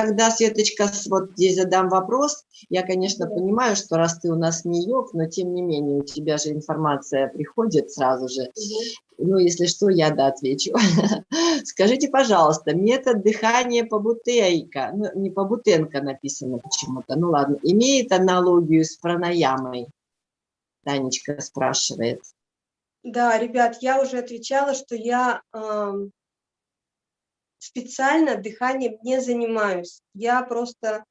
тогда, Светочка, вот здесь задам вопрос. Я, конечно, понимаю, что раз ты у нас не йог, но тем не менее у тебя же информация приходит сразу же. Ну, если что, я да отвечу. Скажите, пожалуйста, метод дыхания по бутейка, ну, не по бутенко написано почему-то, ну ладно, имеет аналогию с пранаямой? Танечка спрашивает. Да, ребят, я уже отвечала, что я э, специально дыханием не занимаюсь. Я просто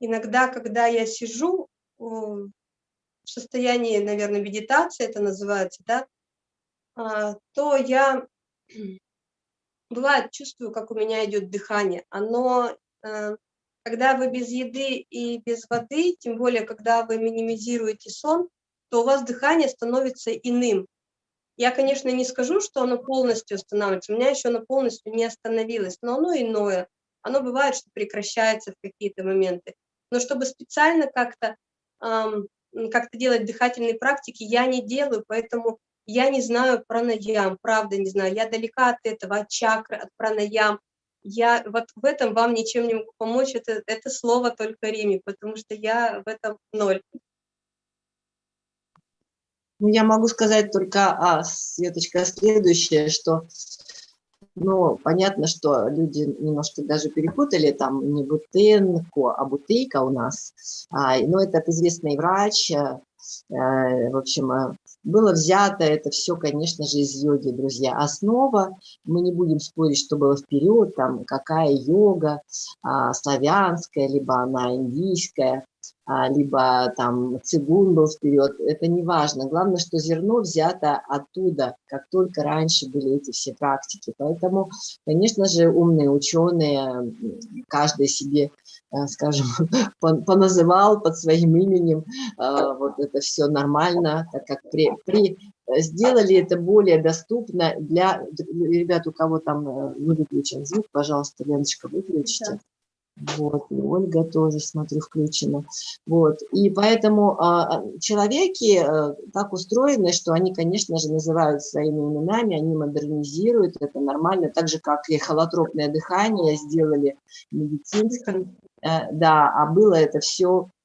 иногда, когда я сижу в состоянии, наверное, медитации, это называется, да, а, то я, бывает, чувствую, как у меня идет дыхание. Оно, э, когда вы без еды и без воды, тем более, когда вы минимизируете сон, то у вас дыхание становится иным. Я, конечно, не скажу, что оно полностью останавливается, у меня еще оно полностью не остановилось, но оно иное. Оно бывает, что прекращается в какие-то моменты. Но чтобы специально как-то эм, как делать дыхательные практики, я не делаю, поэтому я не знаю пранаям, правда не знаю. Я далека от этого, от чакры, от пранаям. Я вот в этом вам ничем не могу помочь, это, это слово только Риме, потому что я в этом ноль. Ну, я могу сказать только, а, Светочка, следующее, что, ну, понятно, что люди немножко даже перепутали, там не Бутенко, а Бутейка у нас, а, но этот известный врач, а, в общем, а, было взято это все, конечно же, из йоги, друзья. Основа, мы не будем спорить, что было вперед, там, какая йога, а, славянская, либо она индийская, либо там цигун был вперед, это не важно. Главное, что зерно взято оттуда, как только раньше были эти все практики. Поэтому, конечно же, умные ученые, каждый себе, э, скажем, поназывал под своим именем, э, вот это все нормально, так как при, при сделали это более доступно для ребят, у кого там э, выключен звук, пожалуйста, Леночка, выключите. Вот, и Ольга тоже, смотрю, включена. Вот, и поэтому а, человеки а, так устроены, что они, конечно же, называют своими именами, они модернизируют, это нормально, так же, как и холотропное дыхание сделали медицинским, а, да, а было это все а,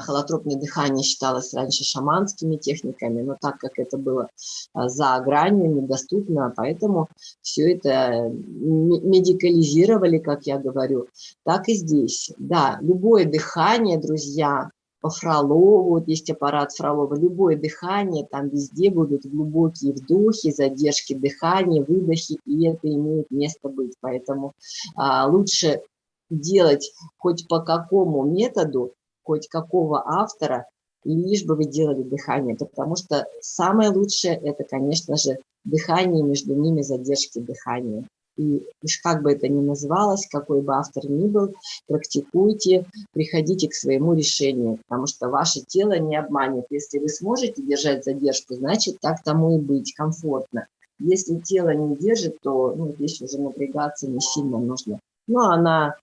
холотропное дыхание считалось раньше шаманскими техниками, но так как это было а, за гранью, недоступно, поэтому все это медикализировали, как я говорю, так и здесь. Да, любое дыхание, друзья, по Фролову, вот есть аппарат Фролова, любое дыхание, там везде будут глубокие вдохи, задержки дыхания, выдохи, и это имеет место быть. Поэтому а, лучше делать хоть по какому методу, хоть какого автора, лишь бы вы делали дыхание, потому что самое лучшее – это, конечно же, дыхание, между ними задержки дыхания. И уж как бы это ни называлось, какой бы автор ни был, практикуйте, приходите к своему решению, потому что ваше тело не обманет. Если вы сможете держать задержку, значит, так тому и быть, комфортно. Если тело не держит, то ну, здесь уже напрягаться не сильно нужно. Ну, она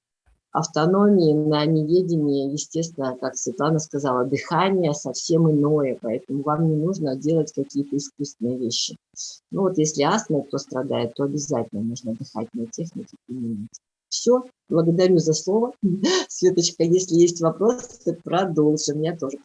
автономии, на неведении, естественно, как Светлана сказала, дыхание совсем иное, поэтому вам не нужно делать какие-то искусственные вещи. Ну вот если астма, кто страдает, то обязательно нужно дыхательные техники применять. Все, благодарю за слово. Светочка, если есть вопросы, продолжим. Я тоже